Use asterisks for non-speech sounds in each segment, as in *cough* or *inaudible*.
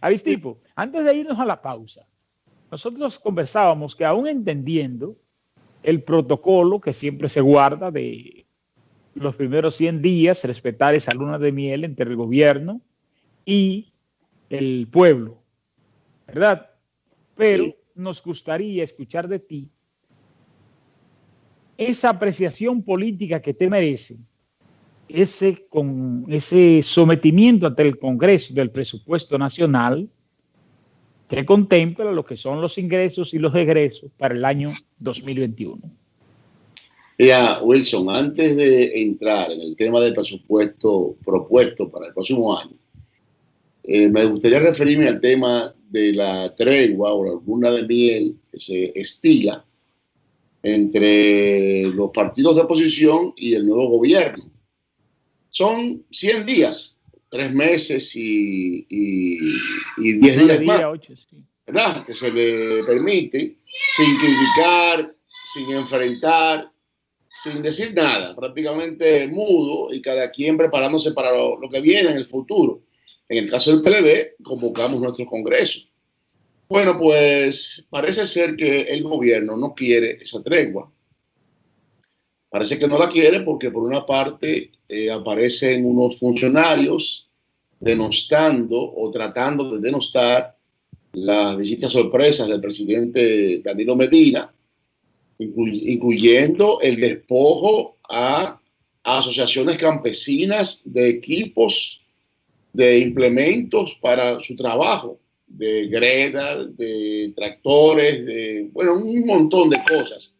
Aristipo, antes de irnos a la pausa, nosotros conversábamos que aún entendiendo el protocolo que siempre se guarda de los primeros 100 días, respetar esa luna de miel entre el gobierno y el pueblo, ¿verdad? Pero nos gustaría escuchar de ti esa apreciación política que te merece, ese, con, ese sometimiento ante el Congreso del presupuesto nacional que contempla lo que son los ingresos y los egresos para el año 2021. Ya, Wilson, antes de entrar en el tema del presupuesto propuesto para el próximo año, eh, me gustaría referirme al tema de la tregua o la de miel que se estila entre los partidos de oposición y el nuevo gobierno. Son 100 días, tres meses y, y, 10 días más, ¿verdad? Que se le permite, sin criticar, sin enfrentar, sin decir nada, prácticamente mudo y cada quien preparándose para lo, que viene en el futuro. En el caso del PLD, convocamos nuestro Congreso. Bueno, pues parece ser que el gobierno no quiere esa tregua. Parece que no la quiere porque por una parte eh, aparecen unos funcionarios denostando o tratando de denostar las visitas sorpresas del presidente Danilo Medina incluyendo el despojo a, asociaciones campesinas de equipos, de implementos para su trabajo, de gredas, de tractores, de, bueno, un montón de cosas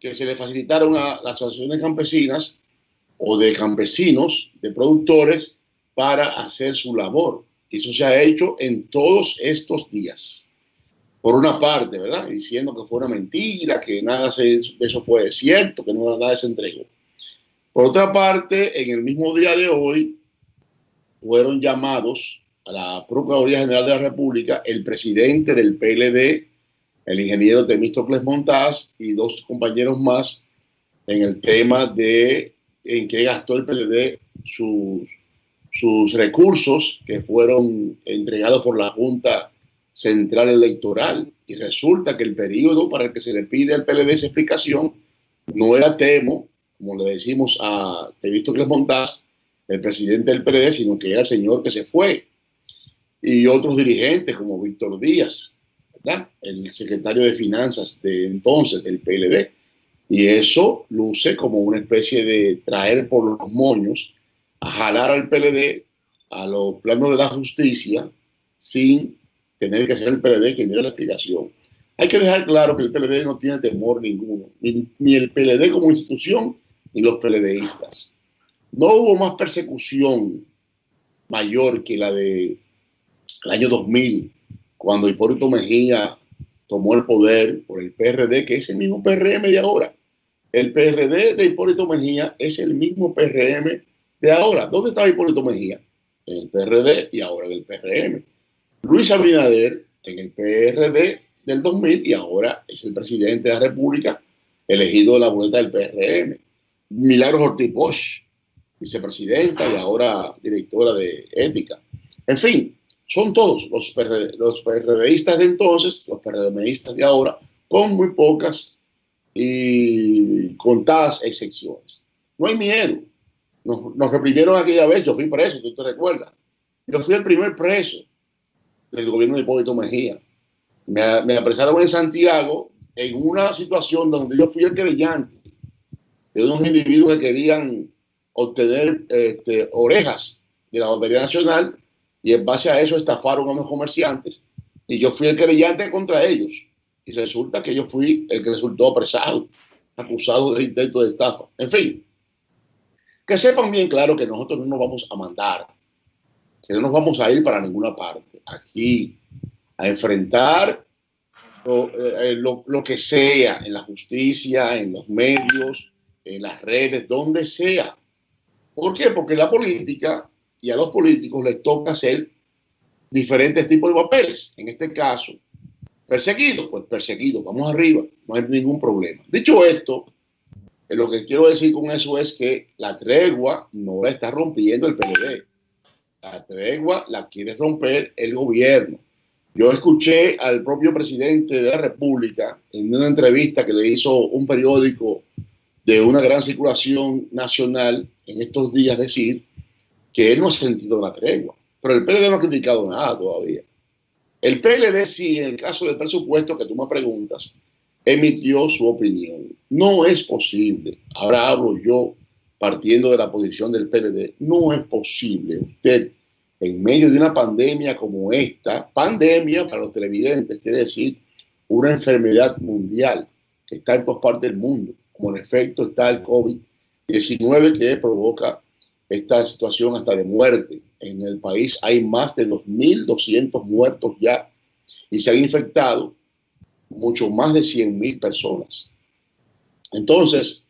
que se le facilitaron a las asociaciones campesinas o de campesinos, de productores, para hacer su labor. Eso se ha hecho en todos estos días por una parte, ¿verdad? Diciendo que fue una mentira, que nada de eso fue cierto, que no, nada se entregó. Por otra parte, en el mismo día de hoy fueron llamados a la Procuraduría General de la República el presidente del PLD, el ingeniero Temístocles Montaz y dos compañeros más en el tema de en qué gastó el PLD sus, recursos que fueron entregados por la Junta Central Electoral. Y resulta que el periodo para el que se le pide al PLD esa explicación no era Temo, como le decimos a Tevisto Montaz, el presidente del PLD, sino que era el señor que se fue. Y otros dirigentes como Víctor Díaz, el secretario de Finanzas de entonces del PLD. Y eso luce como una especie de traer por los moños a jalar al PLD a los planos de la justicia sin tener que ser el PLD quien diera la explicación. Hay que dejar claro que el PLD no tiene temor ninguno, ni, el PLD como institución, ni los PLDistas. No hubo más persecución mayor que la de el año 2000, cuando Hipólito Mejía tomó el poder por el PRD, que es el mismo PRM de ahora. El PRD de Hipólito Mejía es el mismo PRM de ahora. ¿Dónde estaba Hipólito Mejía? En el PRD y ahora en el PRM. Luis Abinader en el PRD del 2000 y ahora es el presidente de la República elegido de la boleta del PRM. Milagros Ortiz Bosch, vicepresidenta y ahora directora de ética. En fin, son todos los, PRDistas de entonces, los PRDistas de ahora, con muy pocas y contadas excepciones. No hay miedo. Nos, nos reprimieron aquella vez, yo fui preso, tú te recuerdas. Yo fui el primer preso del gobierno de Hipólito Mejía. Me, me, apresaron en Santiago en una situación donde yo fui el creyente de unos individuos que querían obtener este, orejas de la Lotería Nacional y en base a eso estafaron a unos comerciantes y yo fui el creyente contra ellos y resulta que yo fui el que resultó apresado, acusado de intento de estafa. En fin, que sepan bien claro que nosotros no nos vamos a mandar, que no nos vamos a ir para ninguna parte aquí a enfrentar eh, lo, lo, que sea en la justicia, en los medios, en las redes, donde sea. ¿Por qué? Porque la política y a los políticos les toca hacer diferentes tipos de papeles. En este caso, perseguidos, pues perseguidos, vamos arriba, no hay ningún problema. Dicho esto, lo que quiero decir con eso es que la tregua no la está rompiendo el PLD La tregua la quiere romper el gobierno. Yo escuché al propio presidente de la República en una entrevista que le hizo un periódico de una gran circulación nacional en estos días decir que él no ha sentido la tregua. Pero el PLD no ha criticado nada todavía. El PLD sí, en el caso del presupuesto que tú me preguntas, emitió su opinión. No es posible, ahora hablo yo partiendo de la posición del PLD, no es posible usted en medio de una pandemia como esta, pandemia para los televidentes, quiere decir una enfermedad mundial que está en todas partes del mundo, como en efecto está el COVID-19 que provoca esta situación hasta de muerte. En el país hay más de 2.200 muertos ya y se han infectado mucho más de 100.000 personas. Entonces,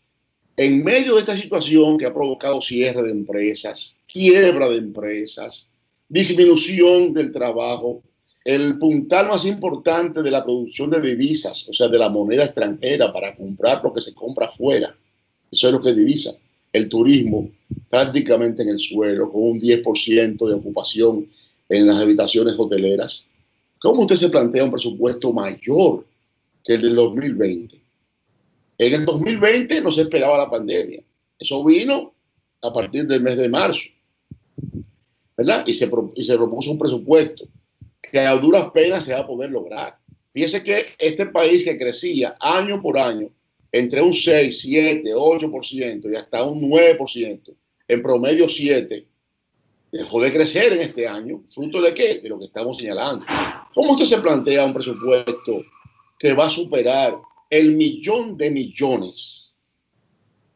en medio de esta situación que ha provocado cierre de empresas, quiebra de empresas, disminución del trabajo, el puntal más importante de la producción de divisas, o sea, de la moneda extranjera para comprar lo que se compra afuera, eso es lo que divisa, el turismo prácticamente en el suelo, con un 10% de ocupación en las habitaciones hoteleras. ¿Cómo usted se plantea un presupuesto mayor que el del 2020? En el 2020 no se esperaba la pandemia. Eso vino a partir del mes de marzo. ¿verdad? Y se, y se propuso un presupuesto que a duras penas se va a poder lograr. Fíjese que este país que crecía año por año entre un 6, 7, 8% y hasta un 9%, en promedio 7, dejó de crecer en este año. ¿Fruto de qué? De lo que estamos señalando. ¿Cómo usted se plantea un presupuesto que va a superar el millón de millones?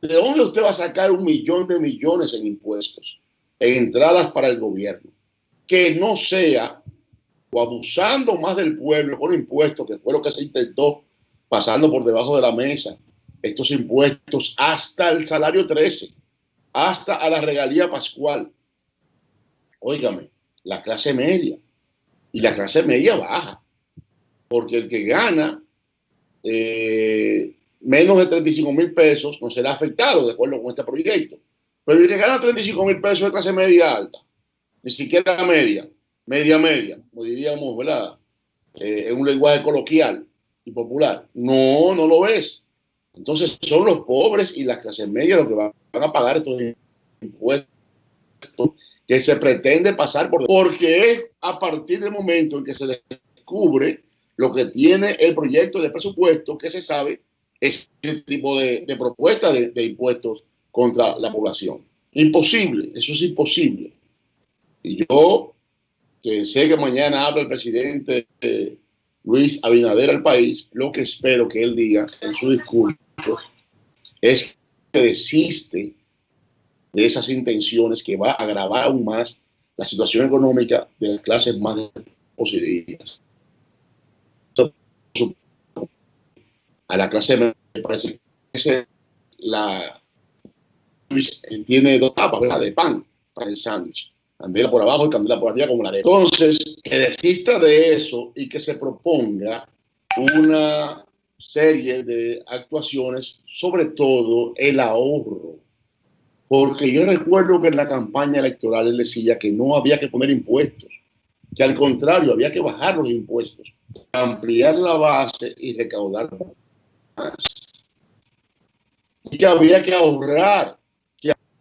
¿De dónde usted va a sacar un millón de millones en impuestos? entradas para el gobierno, que no sea o abusando más del pueblo con impuestos, que fue lo que se intentó pasando por debajo de la mesa, estos impuestos hasta el salario 13, hasta a la regalía pascual. Óigame, la clase media y la clase media baja, porque el que gana eh, menos de 35 mil pesos no será afectado de acuerdo con este proyecto. Pero el que gana 35 mil pesos de clase media alta, ni siquiera media, media media, como diríamos, ¿verdad? Eh, en un lenguaje coloquial y popular. No, no lo ves. Entonces son los pobres y las clases medias los que van, a pagar estos impuestos que se pretende pasar por... Porque es a partir del momento en que se descubre lo que tiene el proyecto de presupuesto que se sabe ese tipo de, propuesta de, de impuestos contra la población. Imposible, eso es imposible. Y yo, que sé que mañana habla el presidente Luis Abinader al país, lo que espero que él diga en su discurso es que desiste de esas intenciones que va a agravar aún más la situación económica de las clases más posibles. A la clase me parece que la tiene dos tapas, ¿verdad? De pan para el sándwich. Candela por abajo y candela por arriba como la de. Entonces, que desista de eso y que se proponga una serie de actuaciones, sobre todo el ahorro. Porque yo recuerdo que en la campaña electoral él decía que no había que poner impuestos, que al contrario había que bajar los impuestos, ampliar la base y recaudar más. Y que había que ahorrar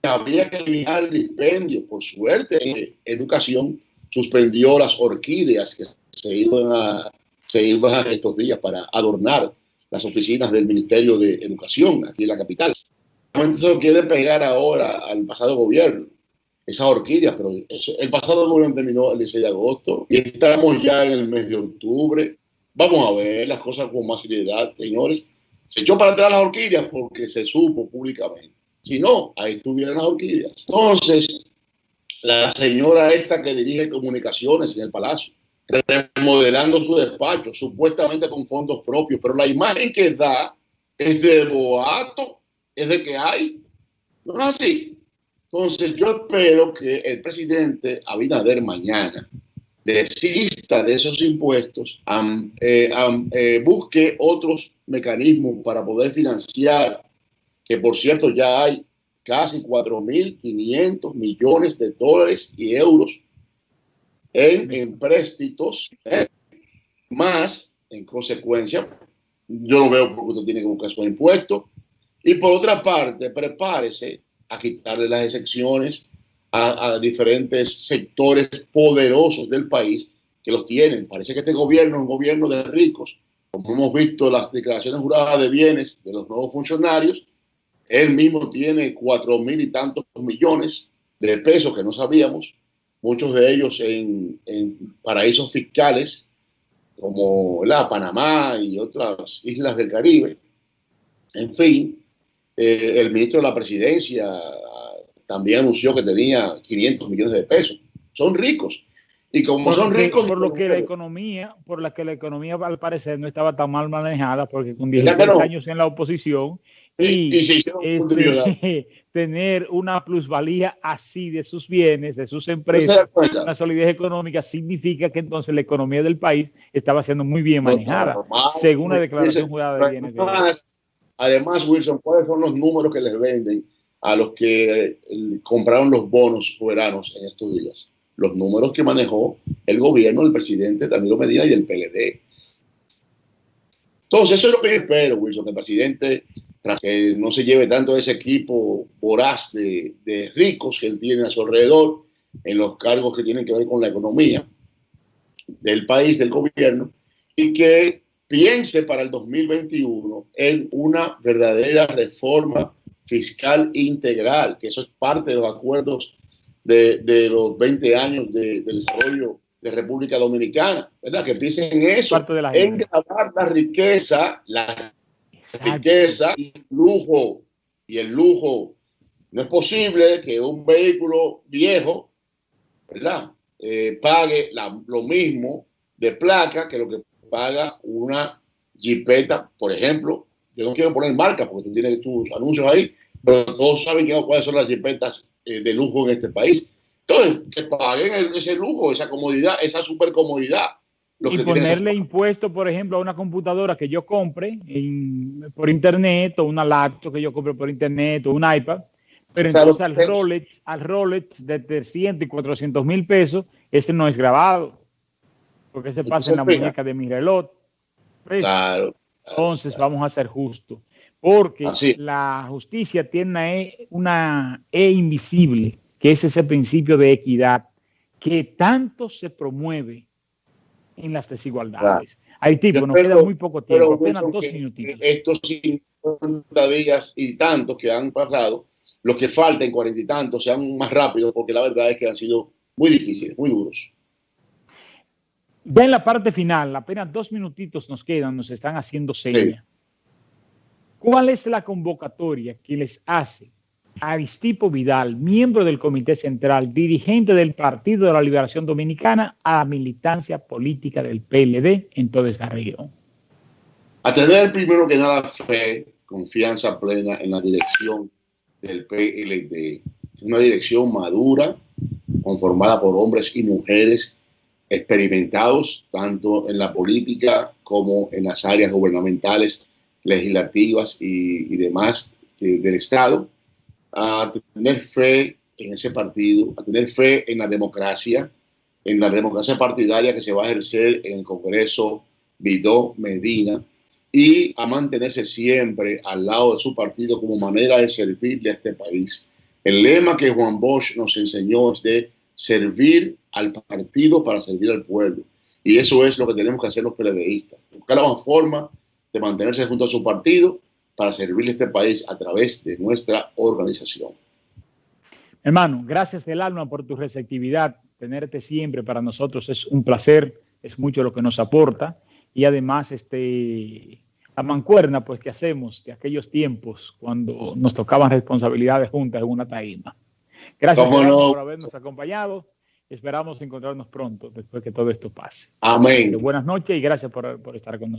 había que eliminar el dispendio. Por suerte, educación suspendió las orquídeas que se iban a, se iban estos días para adornar las oficinas del Ministerio de Educación aquí en la capital. Se quiere pegar ahora al pasado gobierno, esas orquídeas, pero el pasado gobierno terminó el 16 de agosto y estamos ya en el mes de octubre. Vamos a ver las cosas con más seriedad, señores. Se echó para atrás las orquídeas porque se supo públicamente si no, ahí estuvieran las orquídeas. Entonces, la señora esta que dirige comunicaciones en el palacio, remodelando su despacho, supuestamente con fondos propios, pero la imagen que da es de boato, es de que hay. No es así. Entonces, yo espero que el presidente Abinader mañana desista de esos impuestos, eh, busque otros mecanismos para poder financiar que por cierto ya hay casi 4.500 millones de dólares y euros en empréstitos, ¿eh? más, en consecuencia, yo lo veo porque usted tiene que buscar su impuesto. Y por otra parte, prepárese a quitarle las excepciones a, a, diferentes sectores poderosos del país que los tienen. Parece que este gobierno es un gobierno de ricos, como hemos visto las declaraciones juradas de bienes de los nuevos funcionarios. Él mismo tiene cuatro mil y tantos millones de pesos que no sabíamos, muchos de ellos en, en paraísos fiscales como la Panamá y otras islas del Caribe. En fin, eh, el ministro de la presidencia también anunció que tenía 500 millones de pesos. Son ricos. Y como por son ricos... Por lo que la economía, por la que la economía al parecer no estaba tan mal manejada, porque con 16 no. años en la oposición y, este, *laughs* tener una plusvalía así de sus bienes, de sus empresas, una solidez económica, significa que entonces la economía del país estaba siendo muy bien manejada, no, según la declaración jurada de bienes. Además, además, Wilson, ¿cuáles son los números que les venden a los que compraron los bonos soberanos en estos días? Los números que manejó el gobierno, el presidente Danilo Medina y el PLD. Entonces, eso es lo que yo espero, Wilson, que el presidente que no se lleve tanto ese equipo voraz de, de, ricos que él tiene a su alrededor en los cargos que tienen que ver con la economía del país, del gobierno, y que piense para el 2021 en una verdadera reforma fiscal integral, que eso es parte de los acuerdos de, de los 20 años de, de, desarrollo de República Dominicana, ¿verdad? Que piensen en eso, en grabar la riqueza, la riqueza y lujo. Y el lujo, no es posible que un vehículo viejo, ¿verdad? Eh, pague la, lo mismo de placa que lo que paga una jipeta, por ejemplo. Yo no quiero poner marca porque tú tienes tus anuncios ahí, pero todos saben cuáles son las jipetas eh, de lujo en este país. Entonces, que paguen el, ese lujo, esa comodidad, esa super comodidad y ponerle impuesto, por ejemplo, a una computadora que yo compre en, por internet o una laptop que yo compre por internet o un iPad, pero entonces al Rolex, al Rolex de 300 y 400 mil pesos, ese no es grabado, porque ese pasa en la muñeca de mi reloj. Claro, claro, entonces vamos a ser justos, porque Así. la justicia tiene una e, una e invisible, que es ese principio de equidad que tanto se promueve en las desigualdades. Claro. Haití, nos queda muy poco tiempo, apenas dos minutitos. Estos 50 días y tantos que han pasado, los que falten cuarenta y tantos, sean más rápidos, porque la verdad es que han sido muy difíciles, muy duros. Ya en la parte final, apenas dos minutitos nos quedan, nos están haciendo señas. Sí. ¿Cuál es la convocatoria que les hace Aristipo Vidal, miembro del Comité Central, dirigente del Partido de la Liberación Dominicana, a la militancia política del PLD en toda esta región? A tener primero que nada fe, confianza plena en la dirección del PLD. Una dirección madura, conformada por hombres y mujeres experimentados, tanto en la política como en las áreas gubernamentales, legislativas y, y demás eh, del Estado a tener fe en ese partido, a tener fe en la democracia, en la democracia partidaria que se va a ejercer en el Congreso Vidó Medina y a mantenerse siempre al lado de su partido como manera de servirle a este país. El lema que Juan Bosch nos enseñó es de servir al partido para servir al pueblo. Y eso es lo que tenemos que hacer los PLDistas. Buscar la forma de mantenerse junto a su partido para servirle a este país a través de nuestra organización. Hermano, gracias del alma por tu receptividad. Tenerte siempre para nosotros es un placer, es mucho lo que nos aporta y además este, la mancuerna pues que hacemos de aquellos tiempos cuando nos tocaban responsabilidades juntas en una taíma. Gracias no? por habernos acompañado. Esperamos encontrarnos pronto después que todo esto pase. Amén. Buenas noches y gracias por, por estar con nosotros.